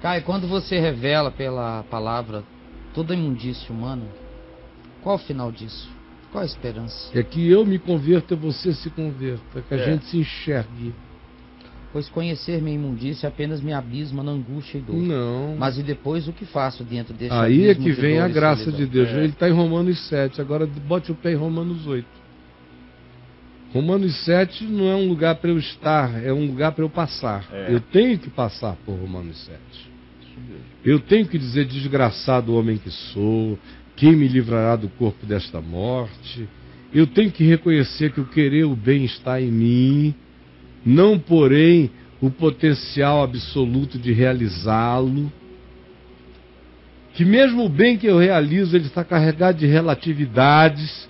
Caio, quando você revela pela palavra toda a imundícia humana, qual o final disso? Qual a esperança? É que eu me converta e você se converta, que a É. gente se enxergue. Pois conhecer minha imundícia apenas me abisma na angústia e dor. Não. Mas e depois o que faço dentro desse Aí é que vem a graça de Deus. É. Ele está em Romanos 7. Agora bote o pé em Romanos 8. Romanos 7 não é um lugar para eu estar, é um lugar para eu passar. É. Eu tenho que passar por Romanos 7. Eu tenho que dizer, desgraçado homem que sou, quem me livrará do corpo desta morte? Eu tenho que reconhecer que o querer o bem está em mim, não porém o potencial absoluto de realizá-lo. Que mesmo o bem que eu realizo, ele está carregado de relatividades,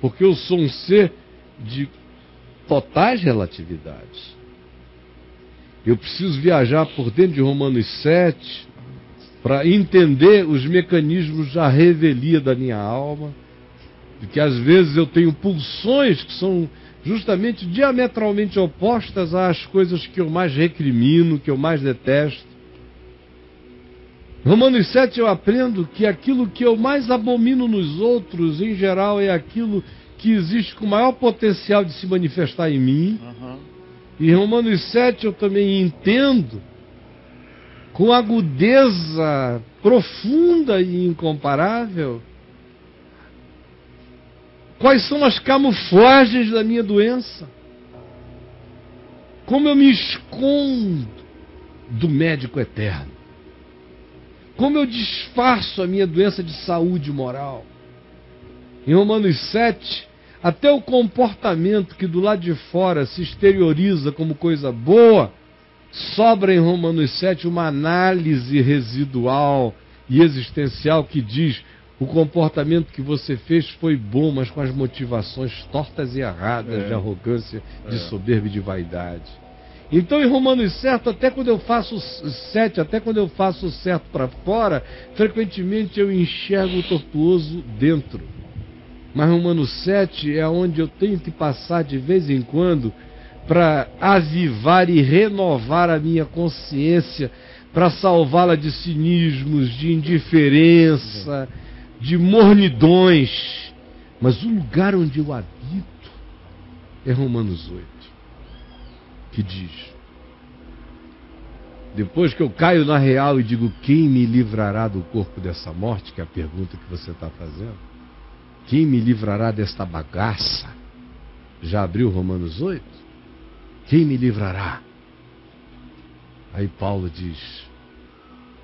porque eu sou um ser de totais relatividades. Eu preciso viajar por dentro de Romanos 7 para entender os mecanismos da revelia da minha alma, de que às vezes eu tenho pulsões que são justamente diametralmente opostas às coisas que eu mais recrimino, que eu mais detesto. Romanos 7 eu aprendo que aquilo que eu mais abomino nos outros, em geral, é aquilo que existe com maior potencial de se manifestar em mim. Aham. E em Romanos 7 eu também entendo, com agudeza profunda e incomparável, quais são as camuflagens da minha doença. Como eu me escondo do médico eterno. Como eu disfarço a minha doença de saúde moral. Em Romanos 7, até o comportamento que do lado de fora se exterioriza como coisa boa, sobra em Romanos 7 uma análise residual e existencial que diz: o comportamento que você fez foi bom, mas com as motivações tortas e erradas É. de arrogância, de É. soberba e de vaidade. Então, em Romanos 7, até quando eu faço o 7, até quando eu faço o certo para fora, frequentemente eu enxergo o tortuoso dentro. Mas Romanos 7 é onde eu tenho que passar de vez em quando para avivar e renovar a minha consciência, para salvá-la de cinismos, de indiferença, de mornidões. Mas o lugar onde eu habito é Romanos 8, que diz: depois que eu caio na real e digo, quem me livrará do corpo dessa morte? Que é a pergunta que você está fazendo. Quem me livrará desta bagaça? Já abriu Romanos 8? Quem me livrará? Aí Paulo diz: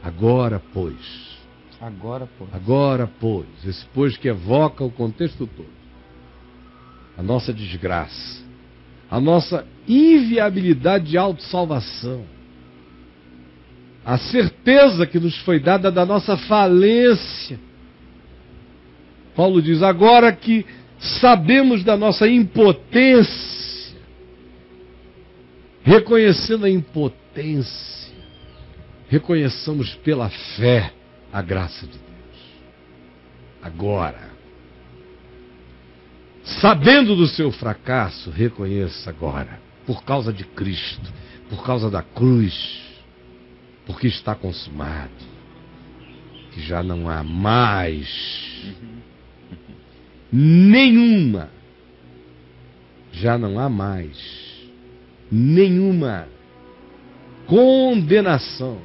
Agora, pois, Agora, pô. agora, pois, esse pois que evoca o contexto todo, a nossa desgraça, a nossa inviabilidade de autossalvação, a certeza que nos foi dada da nossa falência. Paulo diz: agora que sabemos da nossa impotência, reconhecendo a impotência, reconheçamos pela fé a graça de Deus. Agora, sabendo do seu fracasso, reconheça agora, por causa de Cristo, por causa da cruz, porque está consumado, que já não há mais nenhuma, já não há mais nenhuma condenação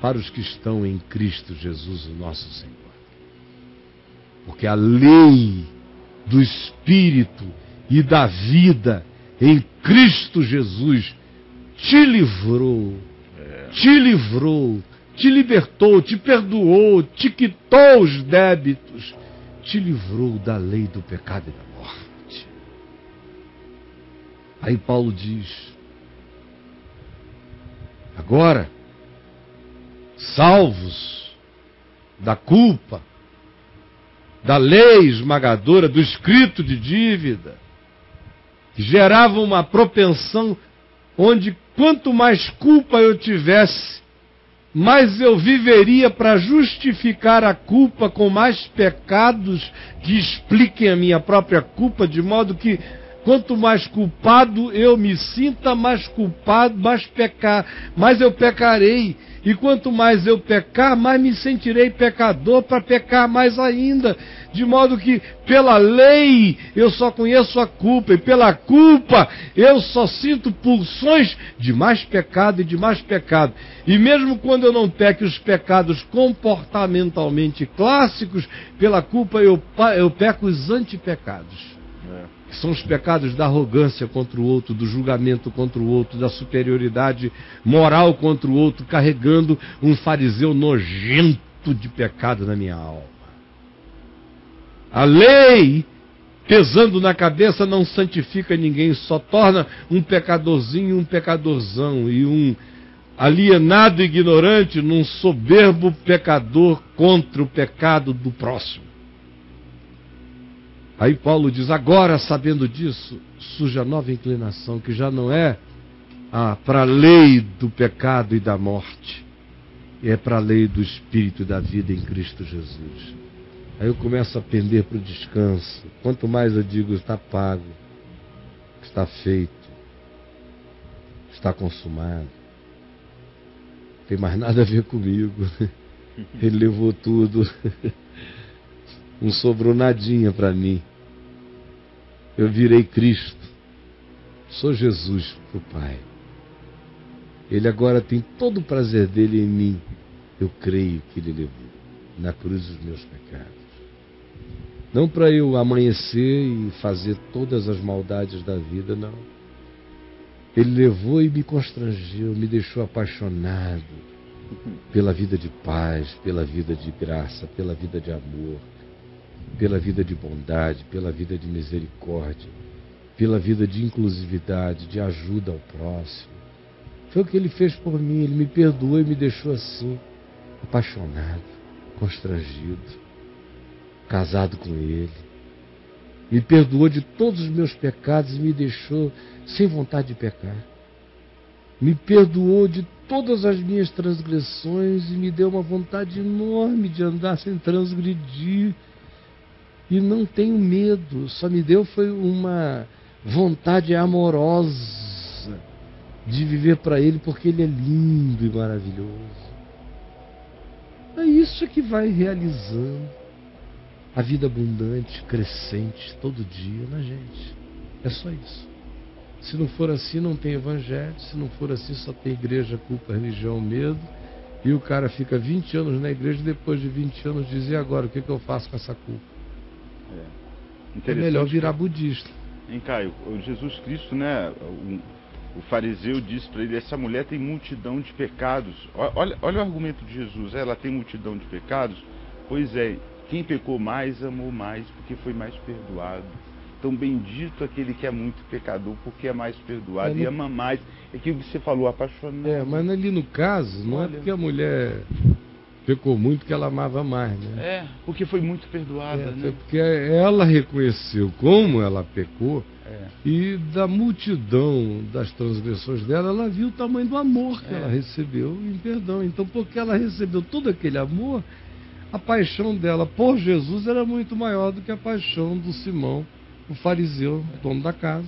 para os que estão em Cristo Jesus, o nosso Senhor. Porque a lei do Espírito e da vida em Cristo Jesus te livrou, te livrou, te libertou, te perdoou, te quitou os débitos, te livrou da lei do pecado e da morte. Aí Paulo diz: agora, salvos da culpa, da lei esmagadora, do escrito de dívida, que gerava uma propensão onde quanto mais culpa eu tivesse, mais eu viveria para justificar a culpa com mais pecados que expliquem a minha própria culpa, de modo que Quanto mais culpado eu me sinta, mais culpado, mais pecar, mais eu pecarei. E quanto mais eu pecar, mais me sentirei pecador para pecar mais ainda. De modo que, pela lei, eu só conheço a culpa, e pela culpa, eu só sinto pulsões de mais pecado e de mais pecado. E mesmo quando eu não peque os pecados comportamentalmente clássicos, pela culpa eu, eu peco os antipecados. É são os pecados da arrogância contra o outro, do julgamento contra o outro, da superioridade moral contra o outro, carregando um fariseu nojento de pecado na minha alma. A lei, pesando na cabeça, não santifica ninguém, só torna um pecadorzinho um pecadorzão e um alienado ignorante num soberbo pecador contra o pecado do próximo. Aí Paulo diz: agora, sabendo disso, surge a nova inclinação, que já não é ah, para a lei do pecado e da morte, é para a lei do espírito e da vida em Cristo Jesus. Aí eu começo a pender para o descanso. Quanto mais eu digo, está pago, está feito, está consumado. Não tem mais nada a ver comigo. Ele levou tudo. Não sobrou nadinha para mim eu virei Cristo. Sou Jesus para o Pai. Ele agora tem todo o prazer dele em mim. Eu creio que ele levou na cruz os meus pecados. Não para eu amanhecer e fazer todas as maldades da vida, não. Ele levou e me constrangeu, me deixou apaixonado pela vida de paz, pela vida de graça, pela vida de amor pela vida de bondade, pela vida de misericórdia, pela vida de inclusividade, de ajuda ao próximo. Foi o que ele fez por mim, ele me perdoou e me deixou assim, apaixonado, constrangido, casado com ele. Me perdoou de todos os meus pecados e me deixou sem vontade de pecar. Me perdoou de todas as minhas transgressões e me deu uma vontade enorme de andar sem transgredir e não tenho medo, só me deu foi uma vontade amorosa de viver para Ele, porque Ele é lindo e maravilhoso. É isso que vai realizando a vida abundante, crescente, todo dia na gente. É só isso. Se não for assim, não tem evangelho. Se não for assim, só tem igreja, culpa, religião, medo. E o cara fica 20 anos na igreja e depois de 20 anos diz: e agora? O que, que eu faço com essa culpa? É, é melhor virar budista. Hein, Caio? Jesus Cristo, né? O, o fariseu disse para ele: essa mulher tem multidão de pecados. Olha, olha o argumento de Jesus: ela tem multidão de pecados. Pois é, quem pecou mais amou mais, porque foi mais perdoado. Então, bendito aquele que é muito pecador, porque é mais perdoado é, e ama mais. É aquilo que você falou, apaixonado. É, mas ali no caso, não é Olha. é porque a mulher pecou muito que ela amava mais, né? É, porque foi muito perdoada, é, né? Porque ela reconheceu como ela pecou é. e da multidão das transgressões dela, ela viu o tamanho do amor que é. ela recebeu em perdão. Então, porque ela recebeu todo aquele amor, a paixão dela por Jesus era muito maior do que a paixão do Simão, o fariseu, dono da casa,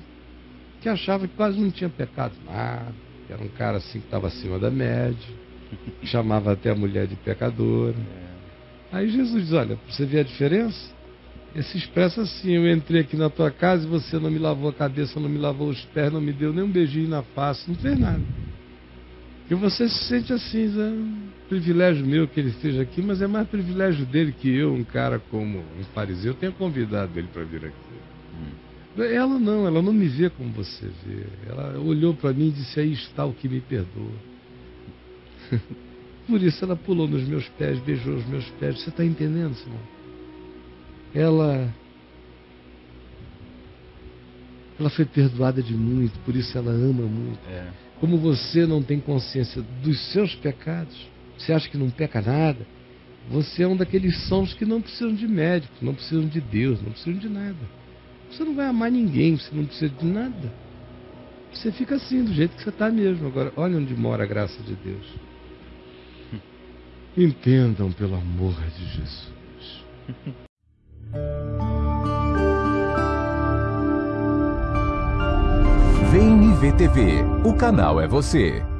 que achava que quase não tinha pecado nada, que era um cara assim que estava acima da média chamava até a mulher de pecadora. É. Aí Jesus diz: Olha, você vê a diferença? Ele se expressa assim: Eu entrei aqui na tua casa e você não me lavou a cabeça, não me lavou os pés, não me deu nem um beijinho na face, não fez nada. E você se sente assim, é um privilégio meu que ele esteja aqui, mas é mais privilégio dele que eu, um cara como um fariseu, tenha convidado ele para vir aqui. Hum. Ela não, ela não me vê como você vê. Ela olhou para mim e disse: Aí está o que me perdoa. Por isso ela pulou nos meus pés, beijou os meus pés. Você está entendendo, Simão? Ela. Ela foi perdoada de muito, por isso ela ama muito. É. Como você não tem consciência dos seus pecados, você acha que não peca nada, você é um daqueles sons que não precisam de médico, não precisam de Deus, não precisam de nada. Você não vai amar ninguém, você não precisa de nada. Você fica assim, do jeito que você está mesmo. Agora, olha onde mora a graça de Deus. Entendam, pelo amor de Jesus. Vem VTV. o canal é você.